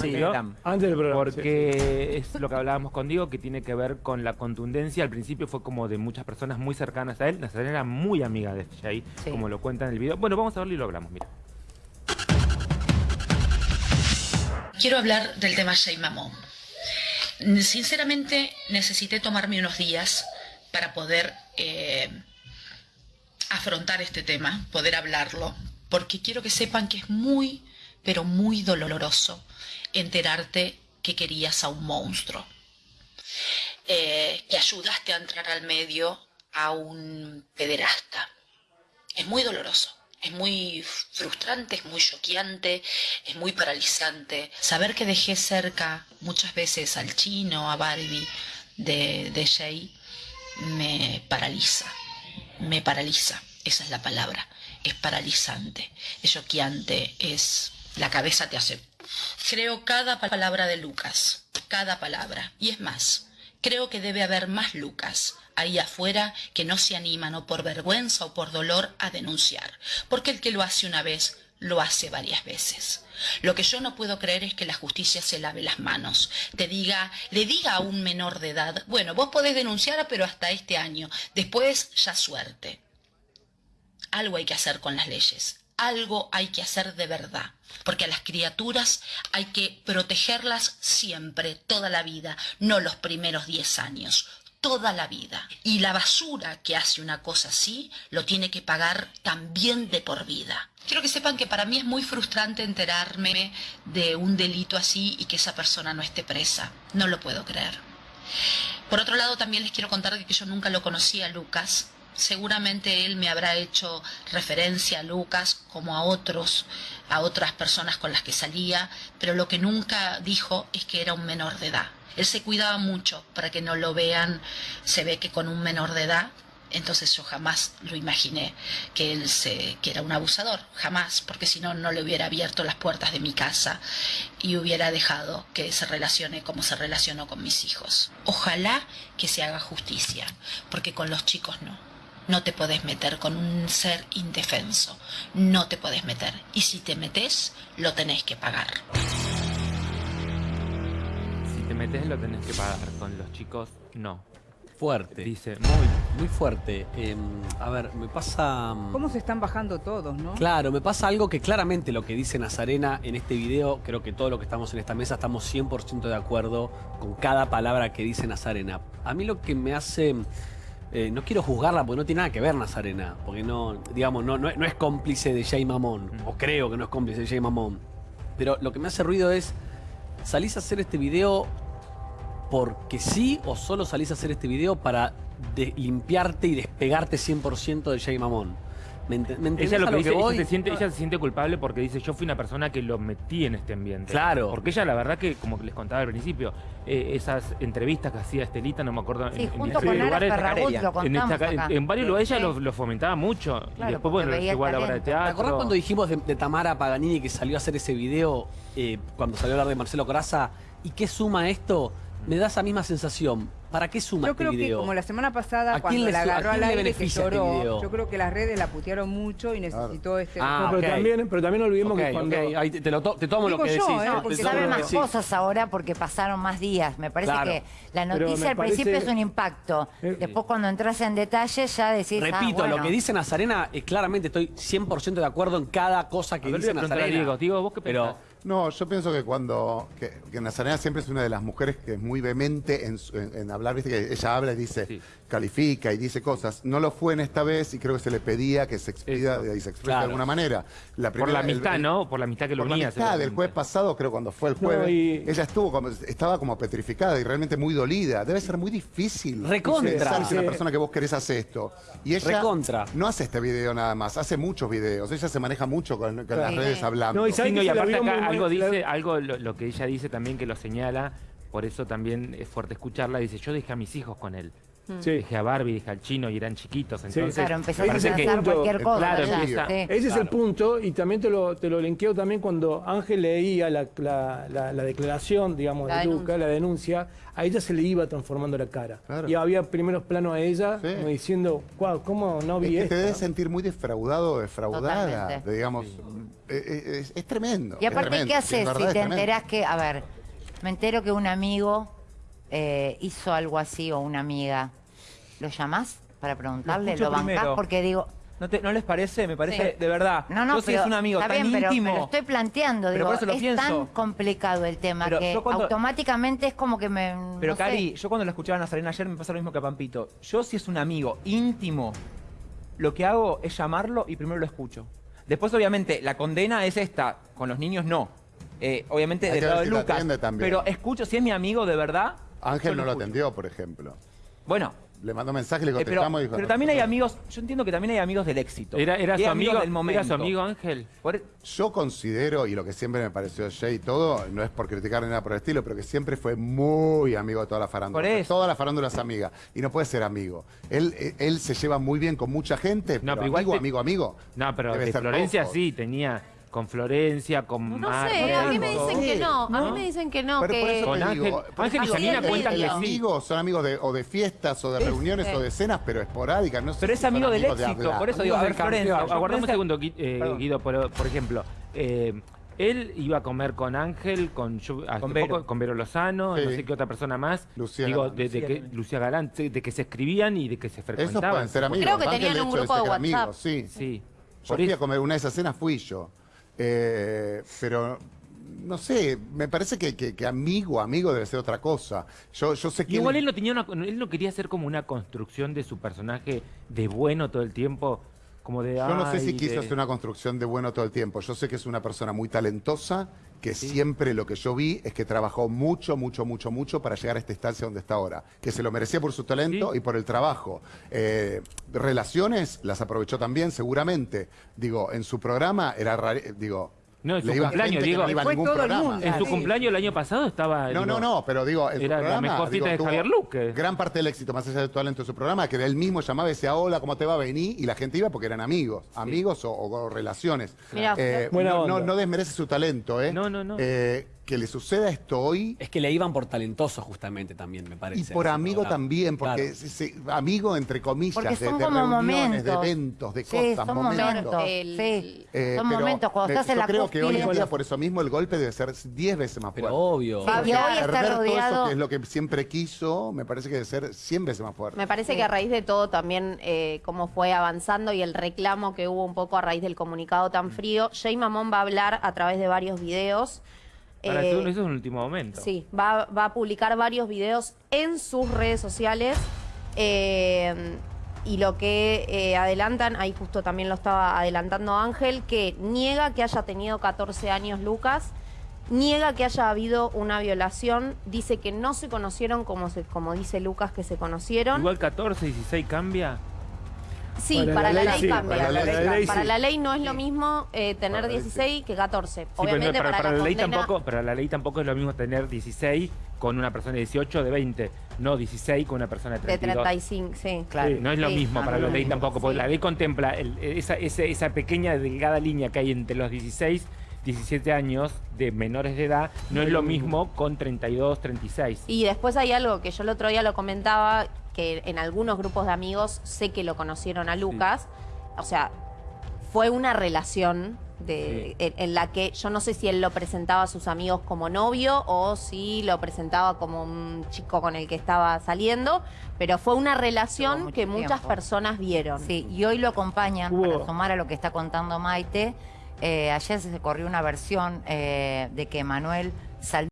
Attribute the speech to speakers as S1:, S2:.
S1: Sí.
S2: Antes del programa. sí.
S3: porque es lo que hablábamos con Diego, que tiene que ver con la contundencia. Al principio fue como de muchas personas muy cercanas a él. Nazarena era muy amiga de Jay,
S4: Sí.
S3: como lo cuenta en el video. Bueno, vamos a verlo y lo hablamos, mira.
S5: Quiero hablar del tema Jay Mamón. Sinceramente, necesité tomarme unos días para poder eh, afrontar este tema, poder hablarlo, porque quiero que sepan que es muy, pero muy doloroso enterarte que querías a un monstruo, eh, que ayudaste a entrar al medio a un pederasta. Es muy doloroso. Es muy frustrante, es muy choqueante, es muy paralizante. Saber que dejé cerca muchas veces al chino, a Barbie de, de Jay, me paraliza. Me paraliza. Esa es la palabra. Es paralizante, es choqueante, es... La cabeza te hace... Creo cada pa- palabra de Lucas, cada palabra. Y es más, creo que debe haber más Lucas ahí afuera que no se animan o por vergüenza o por dolor a denunciar. Porque el que lo hace una vez, lo hace varias veces. Lo que yo no puedo creer es que la justicia se lave las manos, te diga, le diga a un menor de edad, bueno, vos podés denunciar, pero hasta este año, después ya suerte. Algo hay que hacer con las leyes, algo hay que hacer de verdad, porque a las criaturas hay que protegerlas siempre, toda la vida, no los primeros 10 años, toda la vida. Y la basura que hace una cosa así lo tiene que pagar también de por vida. Quiero que sepan que para mí es muy frustrante enterarme de un delito así y que esa persona no esté presa. No lo puedo creer. Por otro lado, también les quiero contar que yo nunca lo conocí a Lucas. Seguramente él me habrá hecho referencia a Lucas como a otros, a otras personas con las que salía, pero lo que nunca dijo es que era un menor de edad. Él se cuidaba mucho para que no lo vean, se ve que con un menor de edad, entonces yo jamás lo imaginé que él se, que era un abusador, jamás, porque si no, no le hubiera abierto las puertas de mi casa y hubiera dejado que se relacione como se relacionó con mis hijos. Ojalá que se haga justicia, porque con los chicos no. No te podés meter con un ser indefenso, no te podés meter. Y si te metes, lo tenés que pagar.
S3: Si te metes lo tenés que pagar. Con los chicos, no.
S1: Fuerte.
S3: Dice, muy...
S1: Muy fuerte. Em, a ver, me pasa... mm,
S6: ¿Cómo se están bajando todos, no?
S1: Claro, me pasa algo que claramente lo que dice Nazarena en este video, creo que todos los que estamos en esta mesa estamos 100% de acuerdo con cada palabra que dice Nazarena. A mí lo que me hace... eh, no quiero juzgarla porque no tiene nada que ver Nazarena, porque no, digamos, no, no, no es cómplice de Jay Mamón, o creo que no es cómplice de Jay Mamón. Pero lo que me hace ruido es, ¿salís a hacer este video porque sí o solo salís a hacer este video para limpiarte y despegarte 100% de Jay Mamón? ¿Me, ent- me entendés
S3: Ella lo
S1: a
S3: que dice, ella
S1: voy?
S3: se, siente, ella se siente culpable porque dice, yo fui una persona que lo metí en este ambiente.
S1: Claro.
S3: Porque ella, la verdad que, como les contaba al principio, eh, esas entrevistas que hacía Estelita, no me acuerdo
S4: Sí,
S3: en, en
S4: junto
S3: diferentes
S4: con
S3: lugares,
S4: lo
S3: en,
S4: contamos
S3: esta- en-
S4: acá.
S3: en varios lugares ella lo, lo fomentaba mucho.
S4: Claro,
S3: y después, bueno,
S4: veía
S3: llegó a la obra de
S4: talento.
S1: ¿Te
S3: teatro.
S1: acordás cuando dijimos de, de Tamara Paganini que salió a hacer ese video eh, cuando salió a hablar de Marcelo Coraza? ¿Y qué suma esto? Me da esa misma sensación. ¿Para qué suma
S6: Yo
S1: este
S6: creo que como la semana pasada
S1: ¿A
S6: cuando
S1: quién le
S6: la agarró al aire que
S1: este
S6: lloró,
S1: video?
S6: yo creo que las redes la putearon mucho y necesitó este
S1: Ah,
S2: No, pero, también, pero también olvidemos que cuando...
S1: ahí te, te lo to- te tomo lo
S6: Digo
S1: que
S6: yo,
S1: decís.
S6: ¿eh? Porque
S1: tomo
S4: Sabe
S1: lo que
S4: más
S1: decís.
S4: cosas ahora porque pasaron más días. Me parece
S1: Claro.
S4: que la noticia al principio
S2: parece-
S4: es un impacto.
S2: Eh,
S4: Después cuando entras en detalle ya decís, ah,
S1: Repito,
S4: bueno.
S1: lo que dice Nazarena, es claramente estoy 100% de acuerdo en cada cosa que
S3: ver,
S1: dice Nazarena.
S3: Diego. Diego, ¿vos qué
S1: Pero
S3: pensás?
S7: No, yo pienso que cuando. que, que Nazarena siempre es una de las mujeres que es muy vehemente en, su- en- en hablar, viste que ella habla y dice,
S3: Sí.
S7: califica y dice cosas. No lo fue en esta vez y creo que se le pedía que se expida
S3: Eso.
S7: y se exprese
S1: Claro.
S7: de alguna manera. La
S3: Por la
S7: primera- el-
S3: amistad,
S7: el-
S3: ¿no? Por la amistad que lo
S7: por la amistad del jueves pasado, creo cuando fue el
S2: No,
S7: jueves,
S2: y-
S7: ella estuvo como, estaba como petrificada y realmente muy dolida. Debe ser muy difícil
S1: Recontra.
S7: pensar si una persona que vos querés hace esto. Y ella
S1: Recontra.
S7: no hace este video nada más, hace muchos videos. Ella se maneja mucho con, con las redes hablando.
S2: No, y ¿sabes
S3: Sí, no,
S2: que
S3: y
S2: la
S3: aparte acá algo
S2: la-
S3: dice, algo lo, lo que ella dice también que lo señala, por eso también es fuerte escucharla, dice, yo dejé a mis hijos con él.
S2: Sí.
S3: Dejé a Barbie, dejé al chino y eran chiquitos. Entonces,
S4: Claro, empezaste a
S2: Parece que-
S4: pensar cualquier cosa.
S3: Claro,
S4: ya,
S3: empieza-
S4: sí.
S2: Ese es el punto, y también te lo, te lo linkeo también cuando Ángel leía la, la- la- la declaración, digamos,
S8: La
S2: de
S8: denuncia.
S2: Luca, la denuncia, a ella se le iba transformando la cara.
S7: Claro.
S2: Y había primeros planos a ella,
S7: Sí.
S2: como diciendo, "Guau, ¿cómo no
S7: Es
S2: vi
S7: que te
S2: esto?".
S7: debes sentir muy defraudado o defraudada.
S4: Totalmente.
S7: digamos, eh, eh, es, es tremendo.
S4: Y
S7: es
S4: aparte,
S7: tremendo,
S4: ¿qué
S7: es
S4: haces si
S7: es
S4: te enterás que, a ver, me entero que un amigo eh, hizo algo así o una amiga? ¿Lo llamás para preguntarle?
S9: escucho
S4: ¿Lo bancás?
S9: primero.
S4: Porque digo,
S9: ¿No, te- ¿No les parece? Me parece,
S8: Sí.
S9: de verdad.
S4: no, no,
S9: yo si
S4: pero
S9: es un amigo
S4: está
S9: tan
S4: bien, pero,
S9: íntimo.
S4: pero estoy planteando,
S9: Pero
S4: digo,
S9: por eso lo
S4: es
S9: pienso.
S4: tan complicado el tema
S9: Pero
S4: que
S9: cuando-
S4: automáticamente es como que me...
S9: Pero
S4: no sé.
S9: Cari, yo cuando lo escuchaba a Nazarena ayer me pasa lo mismo que a Pampito. Yo si es un amigo íntimo, lo que hago es llamarlo y primero lo escucho. Después, obviamente, la condena es esta. Con los niños no. Eh, obviamente,
S7: Hay
S9: del lado de Lucas. Pero escucho, si es mi amigo de verdad.
S7: Ángel no lo atendió, por ejemplo.
S9: Bueno,
S7: Le mandó mensaje, le
S9: eh, pero,
S7: contestamos y dijo.
S9: pero también hay amigos, yo entiendo que también hay amigos del éxito.
S3: Era, su amigo,
S9: del momento.
S3: era su amigo Ángel.
S9: Por-
S7: Yo considero, y lo que siempre me pareció Jay y todo, no es por criticar ni nada por el estilo, pero que siempre fue muy amigo de toda la farándula.
S9: Por eso.
S7: Toda la farándula es amiga. Y no puede ser amigo. Él, él se lleva muy bien con mucha gente,
S3: No,
S7: pero,
S3: pero igual
S7: amigo,
S3: te-
S7: amigo, amigo.
S3: No, pero de Florencia
S7: poco.
S3: sí, tenía con Florencia, con
S8: No
S3: Mar-
S8: sé, a mí me dicen que no. A mí me dicen que no,
S7: Pero por
S8: que...
S7: eso
S3: Con
S7: te
S3: Ángel-
S7: digo, por
S3: Ángel y
S7: eso
S8: Janina
S7: el-
S8: cuentan
S7: el
S8: que sí.
S7: amigos son amigos de, o de fiestas, o de reuniones, o de cenas, pero esporádicas. No sé
S9: Pero
S7: si
S9: es
S7: son
S9: amigo del
S7: amigos de
S9: éxito,
S7: hablar.
S9: por eso digo, a ver, Florencia. yo
S3: Aguardame un segundo, Gui- eh,
S9: Perdón.
S3: Guido, por, por ejemplo. eh, él iba a comer con Ángel, con, Yu- hace
S9: Con Vero.
S3: poco, con Vero Lozano,
S7: Sí.
S3: no sé qué otra persona más.
S7: Lucía
S3: Digo,
S7: Galán.
S3: de, de
S9: Lucía
S3: que,
S9: también.
S3: Lucía Galán, sí, de que se escribían y de que se
S7: Esos
S3: frecuentaban.
S7: pueden ser amigos.
S8: Creo que
S7: Ángel,
S8: tenían
S7: de
S8: un
S7: hecho,
S8: grupo de
S7: que eran
S8: WhatsApp.
S7: amigos, sí.
S3: Sí.
S7: Yo
S3: Por
S7: fui a comer una de esas cenas, fui yo. Eh, pero no sé, me parece que, que- que amigo, amigo debe ser otra cosa. Yo, yo sé que.
S3: Igual
S7: él-
S3: él no tenía una, él no quería hacer como una construcción de su personaje de bueno todo el tiempo, como de
S7: Yo no sé si
S3: "Ay,
S7: quiso
S3: de-".
S7: hacer una construcción de bueno todo el tiempo. Yo sé que es una persona muy talentosa, que siempre lo que yo vi es que trabajó mucho, mucho, mucho, mucho para llegar a esta instancia donde está ahora. Que se lo merecía por su talento
S3: Sí.
S7: y por el trabajo. Eh, relaciones las aprovechó también, seguramente. Digo, en su programa era raro, digo...
S3: No, en su cumpleaños, digo.
S7: no iba a
S6: Fue todo el mundo.
S3: En su
S6: Sí.
S3: cumpleaños el año pasado estaba.
S7: No,
S3: digo,
S7: no, no, pero digo, en su
S3: era la mejor
S7: digo,
S3: de Javier Luque.
S7: Gran parte del éxito, más allá del talento de su programa, que era él mismo llamaba y decía, hola, ¿cómo te va a venir? Y la gente iba porque eran amigos, amigos o, o relaciones.
S8: Mirá,
S7: Eh,
S2: Buena
S7: no, no,
S2: onda.
S7: no desmerece su talento, ¿eh?
S3: No, no, no.
S7: Eh, que le suceda esto hoy
S1: Es que le iban por talentoso justamente también, me parece.
S7: y por amigo
S1: programa.
S7: también, porque
S1: Claro.
S7: es- es- amigo entre comillas,
S4: Porque
S7: de,
S4: son
S7: de
S4: como
S7: reuniones, de eventos, de
S4: Sí,
S7: cosas,
S4: son
S7: momentos.
S4: momentos.
S8: El-
S4: sí,
S7: Eh,
S4: son
S7: pero
S4: momentos. Cuando
S7: me-
S4: estás en
S7: yo
S4: la
S7: creo que hoy en día, por eso mismo, el golpe debe ser 10 veces más
S1: Pero
S7: fuerte.
S1: obvio.
S4: Sí, y hoy está
S7: eso que es lo que siempre quiso, me parece que debe ser 100 veces más fuerte.
S8: Me parece que a raíz de todo también eh, cómo fue avanzando y el reclamo que hubo un poco a raíz del comunicado tan frío, Jay Mamón va a hablar a través de varios videos.
S3: Para
S8: eh,
S3: eso, eso es un último momento.
S8: Sí, va, va a publicar varios videos en sus redes sociales. eh, y lo que eh, adelantan, ahí justo también lo estaba adelantando Ángel, que niega que haya tenido 14 años Lucas, niega que haya habido una violación, dice que no se conocieron como, se, como dice Lucas que se conocieron.
S3: Igual 14, 16 cambia.
S8: Sí,
S2: Para
S8: para,
S2: la
S8: la,
S2: ley
S8: ley
S2: sí,
S8: cambia.
S7: para la ley-
S2: ley
S8: Para
S2: sí.
S8: la ley no es lo mismo eh,
S7: Para
S8: tener
S7: la ley
S8: 16 que 14.
S3: Sí, pero
S8: Obviamente
S3: para,
S8: para,
S3: la ley
S8: condena-
S3: tampoco, para la ley tampoco es lo mismo tener 16 con una persona de 18 de 20, no 16 con una persona de
S8: de
S3: 32.
S8: 35, sí.
S4: Claro.
S3: Sí, no es lo
S8: Sí,
S3: mismo
S8: no,
S3: para la ley tampoco, porque
S8: sí.
S3: la ley contempla el- esa, ese- esa pequeña delgada línea que hay entre los 16, 17 años de menores de edad, no es lo mismo con 32, 36.
S8: Y después hay algo que yo el otro día lo comentaba, que en algunos grupos de amigos sé que lo conocieron a Lucas. O sea, fue una relación de, en, en la que yo no sé si él lo presentaba a sus amigos como novio o si lo presentaba como un chico con el que estaba saliendo, pero fue una relación que muchas personas vieron.
S4: Sí, y hoy lo acompañan,
S2: Hubo-
S4: para sumar a lo que está contando Maite, eh, ayer se corrió una versión eh, de que Manuel salió